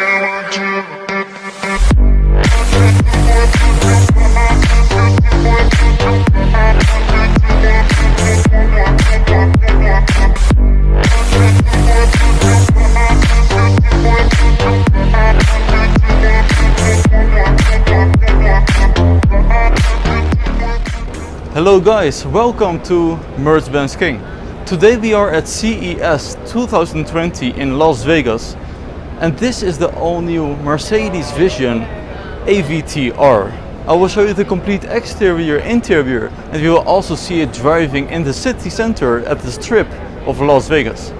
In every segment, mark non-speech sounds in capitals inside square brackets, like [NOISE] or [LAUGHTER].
Hello guys, welcome to Mercedes-Benz King. Today we are at CES 2020 in Las Vegas and this is the all-new Mercedes Vision AVTR. I will show you the complete exterior, interior and you will also see it driving in the city center at the strip of Las Vegas.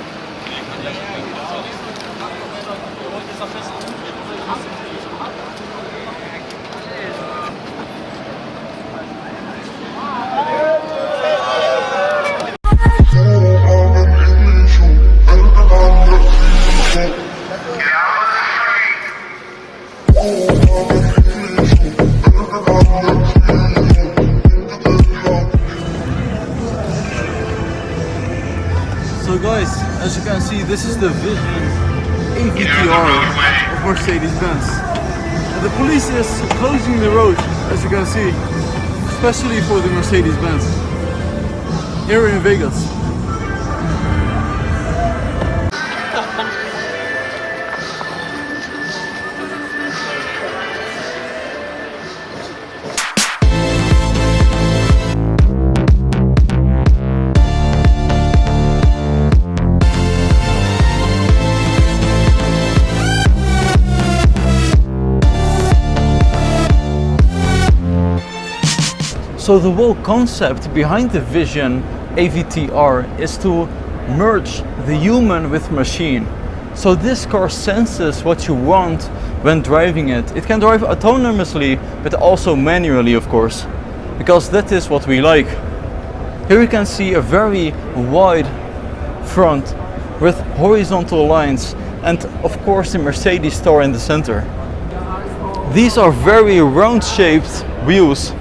[LAUGHS] So guys, as you can see, this is the Vision AVTR of Mercedes-Benz. The police is closing the road, as you can see, especially for the Mercedes-Benz here in Vegas. So the whole concept behind the Vision AVTR is to merge the human with machine. So this car senses what you want when driving it. It can drive autonomously, but also manually, of course, because that is what we like. Here you can see a very wide front with horizontal lines and of course the Mercedes star in the center. These are very round shaped wheels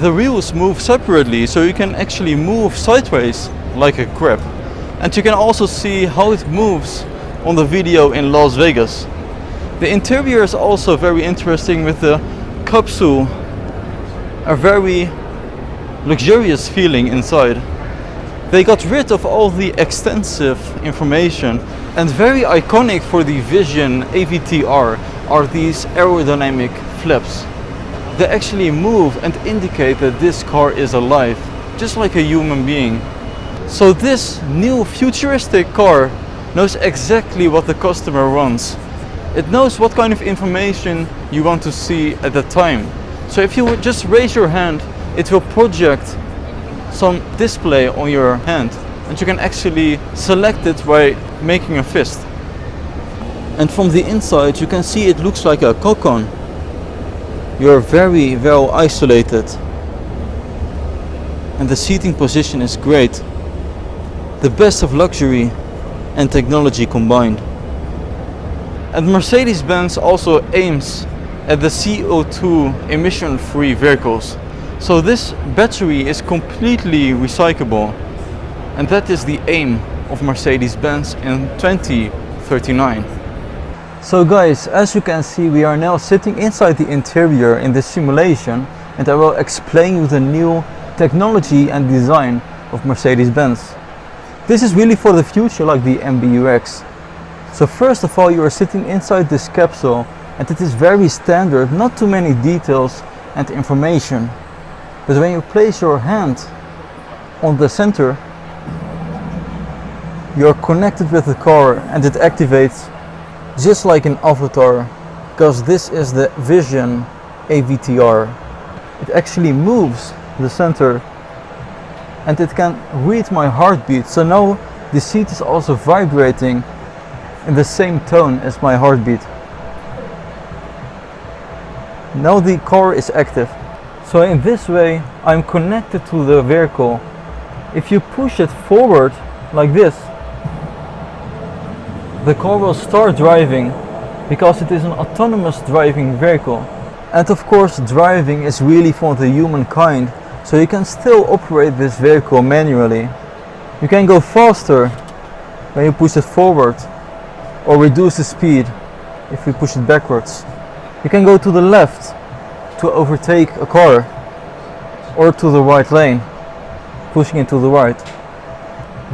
the wheels move separately so you can actually move sideways like a grab and you can also see how it moves on the video in Las Vegas. The interior is also very interesting with the capsule. A very luxurious feeling inside. They got rid of all the extensive information. And very iconic for the Vision AVTR are these aerodynamic flaps they actually move and indicate that this car is alive, just like a human being. So this new futuristic car knows exactly what the customer wants. It knows what kind of information you want to see at the time. So if you just raise your hand, it will project some display on your hand and you can actually select it by making a fist. And from the inside you can see it looks like a cocoon you're very well isolated. And the seating position is great. The best of luxury and technology combined. And Mercedes-Benz also aims at the CO2 emission-free vehicles. So this battery is completely recyclable. And that is the aim of Mercedes-Benz in 2039 so guys, as you can see, we are now sitting inside the interior in this simulation and I will explain you the new technology and design of Mercedes-Benz. This is really for the future like the MBUX. So first of all, you are sitting inside this capsule and it is very standard, not too many details and information. But when you place your hand on the center, you're connected with the car and it activates just like an avatar because this is the vision AVTR it actually moves the center and it can read my heartbeat. So now the seat is also vibrating in the same tone as my heartbeat. Now the car is active. So in this way I'm connected to the vehicle. If you push it forward like this the car will start driving because it is an autonomous driving vehicle. And of course driving is really for the humankind So you can still operate this vehicle manually. You can go faster when you push it forward or reduce the speed if you push it backwards. You can go to the left to overtake a car or to the right lane, pushing it to the right.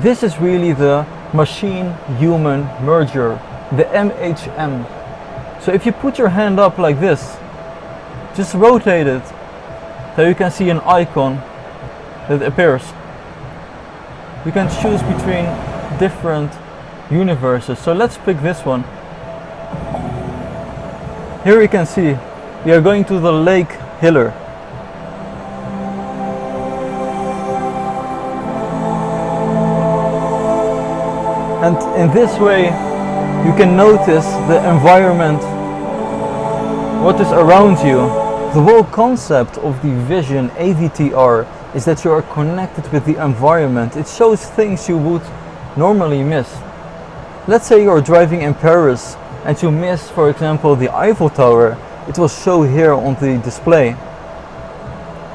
This is really the machine-human merger, the MHM. So if you put your hand up like this, just rotate it, so you can see an icon that appears. You can choose between different universes. So let's pick this one. Here you can see we are going to the Lake Hillier. And in this way you can notice the environment, what is around you. The whole concept of the Vision AVTR is that you are connected with the environment. It shows things you would normally miss. Let's say you're driving in Paris and you miss, for example, the Eiffel Tower. It will show here on the display.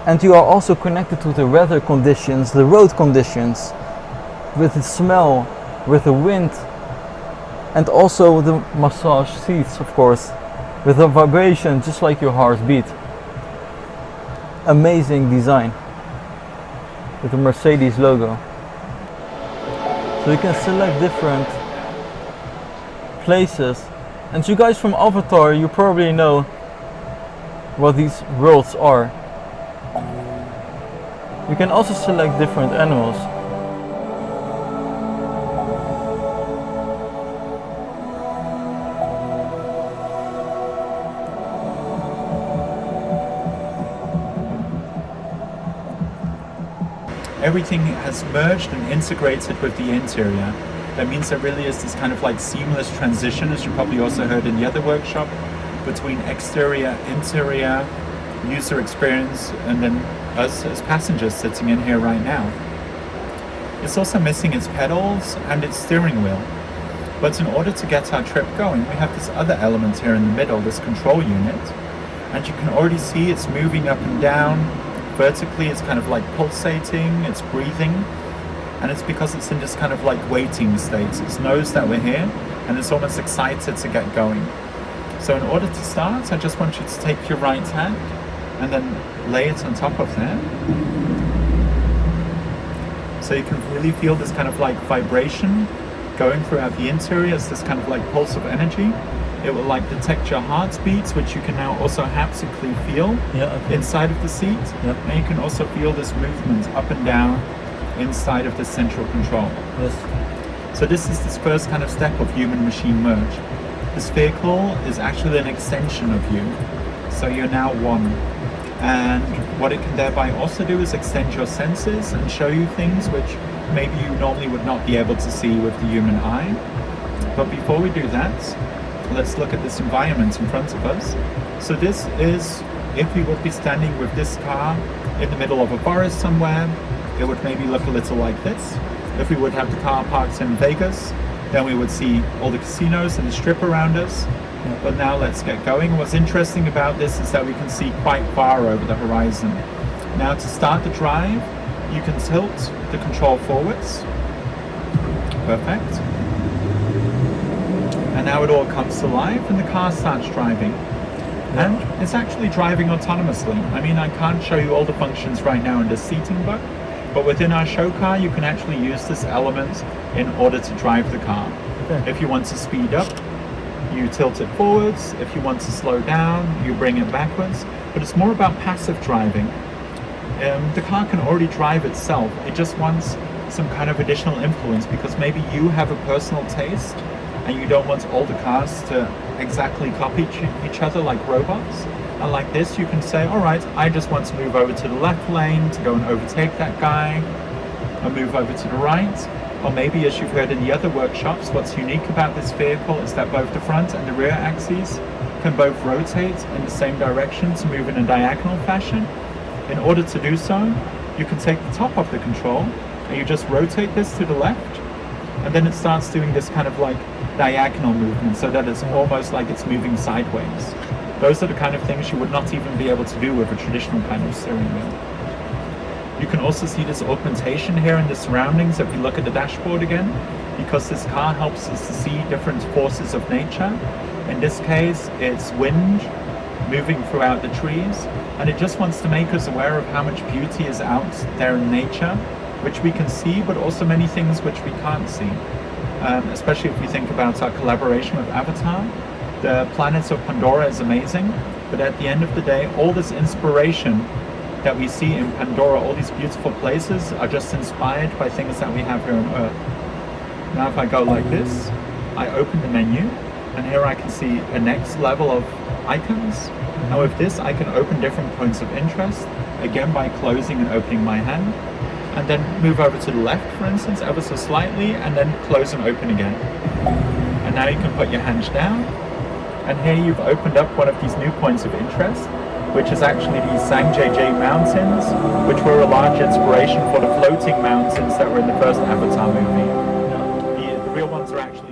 And you are also connected to the weather conditions, the road conditions, with the smell, with the wind, and also the massage seats, of course, with the vibration just like your heart beat. Amazing design with the Mercedes logo. So you can select different places. And you guys from Avatar, you probably know what these worlds are. You can also select different animals. Everything has merged and integrated with the interior. That means there really is this kind of like seamless transition, as you probably also heard in the other workshop, between exterior, interior, user experience, and then us as passengers sitting in here right now. It's also missing its pedals and its steering wheel. But in order to get our trip going, we have this other element here in the middle, this control unit. And you can already see it's moving up and down, vertically it's kind of like pulsating, it's breathing, and it's because it's in this kind of like waiting state. It knows that we're here and it's almost excited to get going. So in order to start, I just want you to take your right hand and then lay it on top of there. So you can really feel this kind of like vibration going throughout the interior. It's this kind of like pulse of energy. It will like detect your heartbeats, which you can now also haptically feel Yeah, okay. inside of the seat. Yeah. And you can also feel this movement up and down inside of the central control. Yes. So this is this first kind of step of human-machine merge. This vehicle is actually an extension of you. So you're now one. And what it can thereby also do is extend your senses and show you things which maybe you normally would not be able to see with the human eye. But before we do that, let's look at this environment in front of us. So this is, if we would be standing with this car in the middle of a forest somewhere, it would maybe look a little like this. If we would have the car parked in Vegas, then we would see all the casinos and the strip around us. But now let's get going. What's interesting about this is that we can see quite far over the horizon. Now to start the drive, you can tilt the control forwards. Perfect. And now it all comes to life and the car starts driving. And it's actually driving autonomously. I mean, I can't show you all the functions right now in the seating buck, but within our show car, you can actually use this element in order to drive the car. Okay. If you want to speed up, you tilt it forwards. If you want to slow down, you bring it backwards. But it's more about passive driving. Um, the car can already drive itself. It just wants some kind of additional influence because maybe you have a personal taste and you don't want all the cars to exactly copy each- other like robots. And like this, you can say, all right, I just want to move over to the left lane to go and overtake that guy, and move over to the right. Or maybe, as you've heard in the other workshops, what's unique about this vehicle is that both the front and the rear axes can both rotate in the same direction to move in a diagonal fashion. In order to do so, you can take the top of the control and you just rotate this to the left and then it starts doing this kind of like diagonal movement so that it's almost like it's moving sideways. Those are the kind of things you would not even be able to do with a traditional kind of steering wheel. You can also see this augmentation here in the surroundings if you look at the dashboard again, because this car helps us to see different forces of nature. In this case, it's wind moving throughout the trees, and it just wants to make us aware of how much beauty is out there in nature, which we can see, but also many things which we can't see. Um, especially if we think about our collaboration with Avatar. The planets of Pandora is amazing, but at the end of the day, all this inspiration that we see in Pandora, all these beautiful places are just inspired by things that we have here on Earth. Now if I go like this, I open the menu, and here I can see a next level of icons. Now with this, I can open different points of interest, again by closing and opening my hand, and then move over to the left, for instance, ever so slightly, and then close and open again. And now you can put your hands down, and here you've opened up one of these new points of interest, which is actually the Zhangjiajie Mountains, which were a large inspiration for the floating mountains that were in the first Avatar movie. The, the real ones are actually